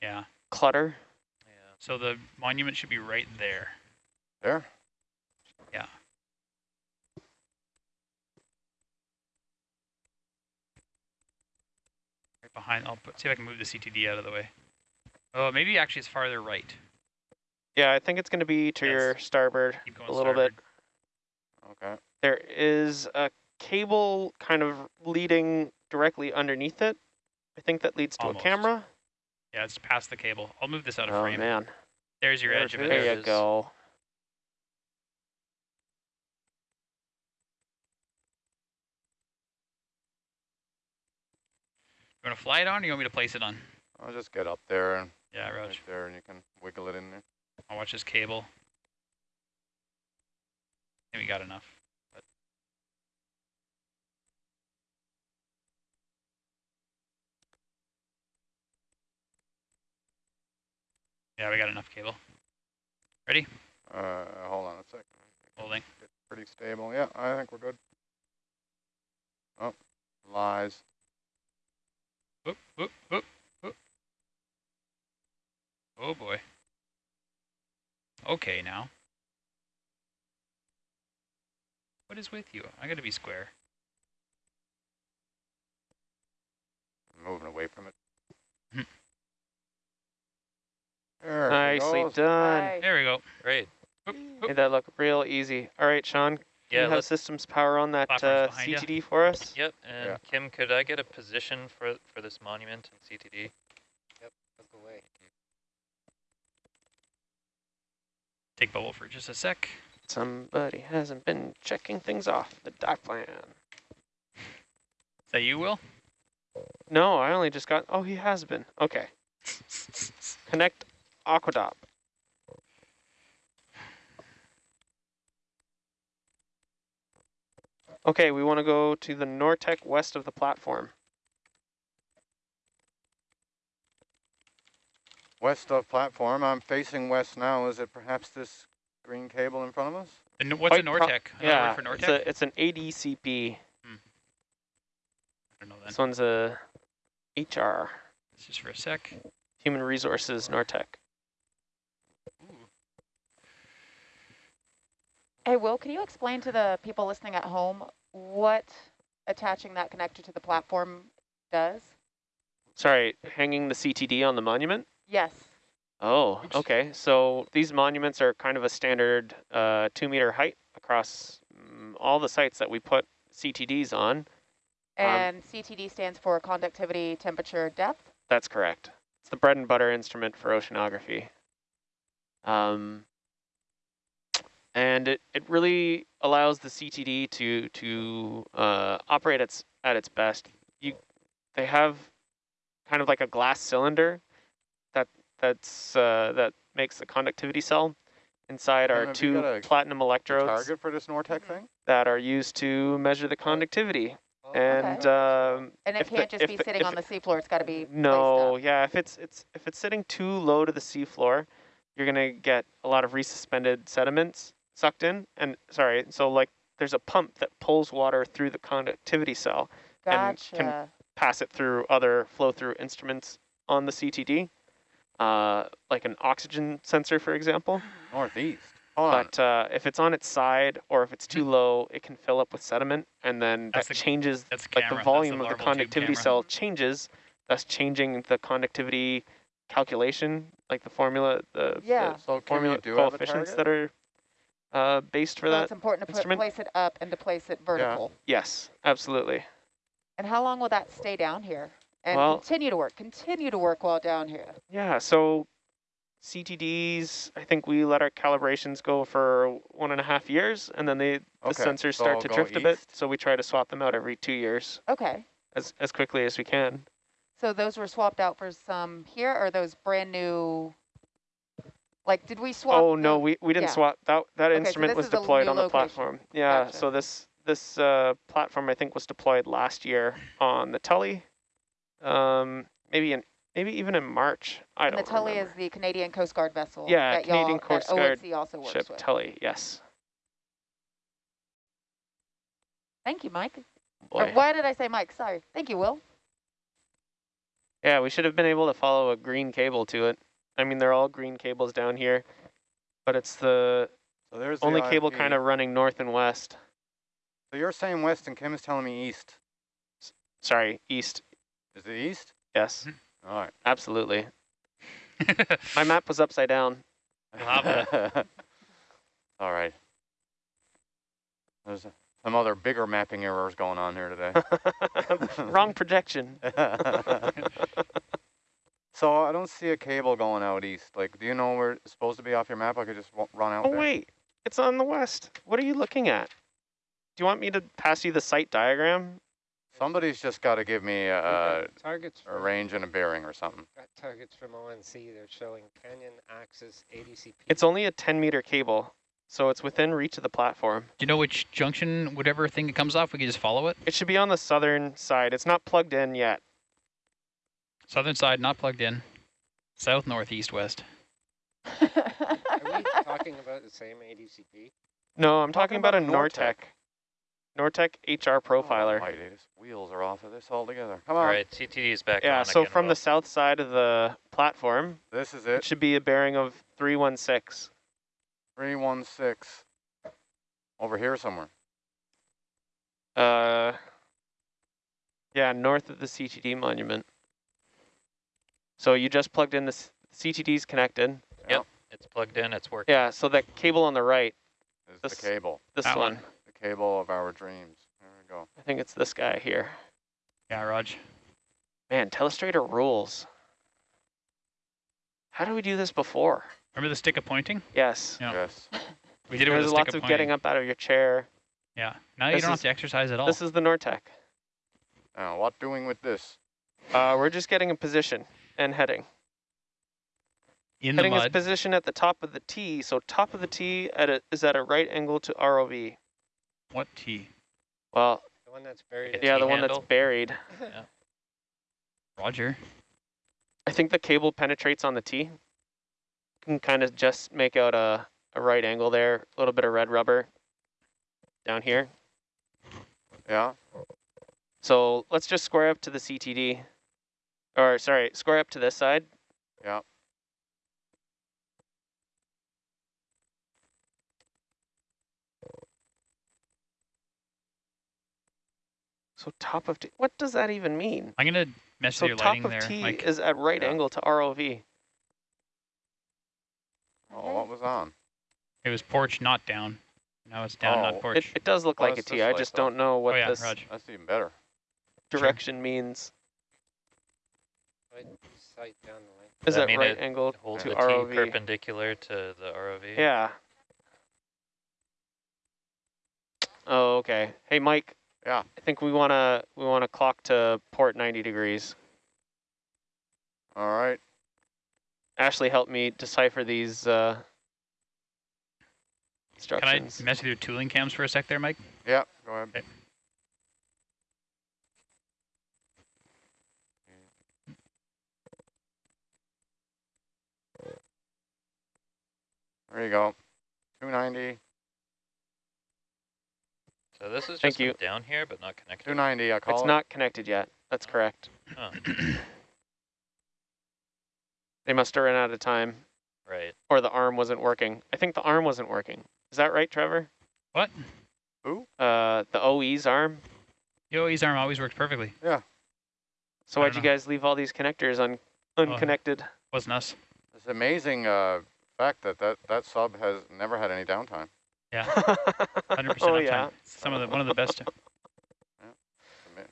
Yeah. clutter. Yeah. So the monument should be right there. There. Yeah. Right behind. I'll put, see if I can move the CTD out of the way. Oh, maybe actually it's farther right. Yeah, I think it's going to be to Yes. your starboard a little bit. Okay. There is a cable kind of leading directly underneath it. I think that leads to Almost. a camera. Yeah, it's past the cable. I'll move this out of Oh frame. man, There's your There edge of it it. there, There you go. You want to fly it on or you want me to place it on? I'll just get up there and Yeah, right there, and you can wiggle it in there. I'll watch this cable. I think we got enough. But yeah, we got enough cable. Ready? Uh, hold on a sec. Holding. Get pretty stable. Yeah, I think we're good. Oh, lies. Whoop, whoop, whoop. Oh boy. Okay now. What is with you? I gotta be square. I'm moving away from it. Hmm. there Nicely goes. done. Hi. There we go. Great. Whoop, Made that look real easy. All right, Sean, can Yeah, you have systems power on that uh, behind ya. CTD for us? yep. And Yeah. Kim, could I get a position for for this monument in CTD? Take bubble for just a sec. Somebody hasn't been checking things off the dive plan. Is that you, Will? No, I only just got, oh, he has been. Okay. Connect Aquadopp. Okay, we want to go to the Nortek west of the platform. West of platform. I'm facing west now. Is it perhaps this green cable in front of us? And what's a Quite pro- Nortek? Yeah, word for it's, a, it's an ADCP. Hmm. I don't know then. This one's a HR, It's just for a sec. Human Resources Nortek. Hey, Will, can you explain to the people listening at home what attaching that connector to the platform does? Sorry, hanging the CTD on the monument? Yes. Oh, okay. So these monuments are kind of a standard uh, two meter height across mm, all the sites that we put CTDs on. Um, And CTD stands for conductivity, temperature, depth. That's correct. It's the bread and butter instrument for oceanography. Um, and it, it really allows the CTD to to uh, operate its at its best. You, they have kind of like a glass cylinder that that's uh, that makes the conductivity cell. Inside Tim, are two platinum electrodes Target for this Nortek thing? that are used to measure the conductivity. And um, And it can't just be the- sitting on the seafloor. It's got to be no, placed yeah, if it's it's if it's sitting too low to the seafloor, you're gonna get a lot of resuspended sediments sucked in. And sorry, so like there's a pump that pulls water through the conductivity cell, up. and can- pass it through other flow through instruments on the CTD, uh, like an oxygen sensor, for example. Northeast. Hold. But uh, if it's on its side or if it's too low, it can fill up with sediment, and then That's that the- changes That's the like the volume That's of the conductivity cell changes, thus changing the conductivity calculation, like the formula, the, Yeah. the So formula do coefficients that are uh, based for so that. it's important to put, place it up and to place it vertical. Yes, absolutely. And how long will that stay down here? And Well- continue to work, continue to work while down here. Yeah, so CTDs, I think we let our calibrations go for one and a half years, and then they the sensors so start I'll to go drift a bit. So we try to swap them out every two years Okay. as as quickly as we can. So those were swapped out for some here, or those brand new? Like, did we swap? Oh no, we, we didn't yeah. swap that that Okay, instrument this was deployed on the location. platform. Yeah, Gotcha. so this this uh, platform I think was deployed last year on the Tully, um, maybe in maybe even in March. I and the don't Tully remember. is the Canadian Coast Guard vessel. Yeah, that Canadian Coast that Guard ONC also works ship with. Tully. Yes. Thank you, Mike. Or Boy. why did I say Mike? Sorry. Thank you, Will. Yeah, we should have been able to follow a green cable to it. I mean, they're all green cables down here, but it's the So there's the only cable kind of running north and west. So you're saying west and Kim is telling me east. Sorry, east. Is it east? Yes, mm-hmm. All right. absolutely. My map was upside down. All right. There's some other bigger mapping errors going on here today. Wrong projection. so I don't see a cable going out east. Like, do you know where it's supposed to be off your map? I could just run out Oh, there. wait. It's on the west. What are you looking at? Do you want me to pass you the site diagram? Somebody's just got to give me a, a, targets a range and a bearing or something. Got targets from ONC. They're showing canyon axis ADCP. It's only a 10 meter cable, so it's within reach of the platform. Do you know which junction, whatever thing it comes off, we can just follow it? It should be on the southern side. It's not plugged in yet. Southern side, not plugged in. South, north, east, west. Are we talking about the same ADCP? No, I'm talking, Talking about, about a a Nortek. Nortek HR profiler. Almighty, these wheels are off of this altogether. Come on. right, CTD is back yeah, on so again, from Will. the south side of the platform, This is it it. should be a bearing of 316. 316. Over here somewhere. Uh, yeah, north of the CTD monument. So you just plugged in the CTD's connected. Yep, it's plugged in, it's working. Yeah, so that cable on the right, Is This- the cable. this That one. one. The cable of our dreams. There we go. I think it's this guy here. Yeah, Raj. Man, Telestrator rules. How did we do this before? Remember the stick of pointing? Yes. Yeah. Yes. We did it with There's a stick lots of of getting up out of your chair. Yeah. Now you don't is- have to exercise at all. This is the Nortek. Now, what doing with this? Uh, we're just getting a position and heading. in the heading is mud. position at the top of the T, so top of the T at a, is at a right angle to ROV. What T? Well, The one that's buried. Yeah, the T one that's handle? buried. Roger. I think the cable penetrates on the T. You can kind of just make out a, a right angle there, a little bit of red rubber down here. Yeah. So let's just square up to the CTD. Or sorry, square up to this side. Yeah. So top of T, what does that even mean? I'm gonna mess So with your lighting there. So top of T Mike. is at right Yeah. angle to ROV. Oh, what was on? It was porch, not down. Now it's down, Oh. not porch. it does look Well, like a it's T. this I way, just though. don't know what oh yeah, this Raj. That's even better. direction means. Right sight down the lane. Is that that right it angle Hold to the T ROV? perpendicular to the ROV. Yeah. Oh, okay. Hey, Mike. Yeah. I think we wanna we wanna clock to port 90 degrees. All right. Ashley, help me decipher these uh, Can I instructions. mess with your tooling cams for a sec there, Mike? Yeah, go ahead. Okay. There you go. 290. So this is Thank just you. down here, but not connected. 290, I call It's it. not connected yet. That's correct. Huh, They must have run out of time, right. or the arm wasn't working. I think the arm wasn't working. Is that right, Trevor? What? Who? Uh, the OE's arm. The OE's arm always worked perfectly. Yeah. So I why'd you know. guys leave all these connectors un unconnected? Wasn't us. It's amazing uh, fact that, that that sub has never had any downtime. Yeah, 100% oh uptime. yeah. Some of the one of the best. Ama-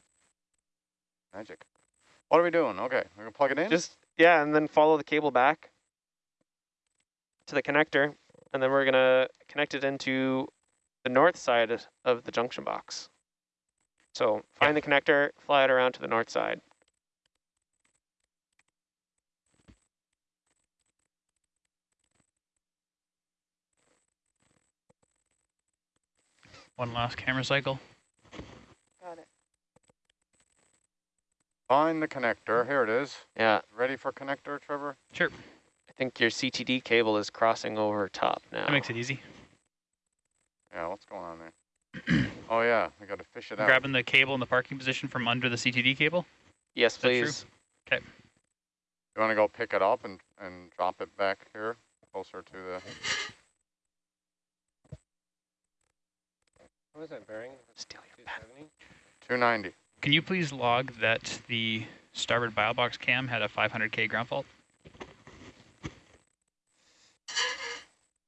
Magic. What are we doing? Okay, we're gonna plug it in. Just yeah, and then follow the cable back to the connector, and then we're gonna connect it into the north side of the junction box. So find the connector, fly it around to the north side. One last camera cycle. Got it. Find the connector. Here it is. Yeah, Ready for connector, Trevor? Sure. I think your CTD cable is crossing over top now. That makes it easy. Yeah, what's going on there? oh yeah, we got to fish it out. Grabbing the cable in the parking position from under the CTD cable. yes, that true? please. You want to go pick it up and and drop it back here, closer to the. What was that bearing? Steal your pen. 290. Can you please log that the starboard bow box cam had a 500k ground fault?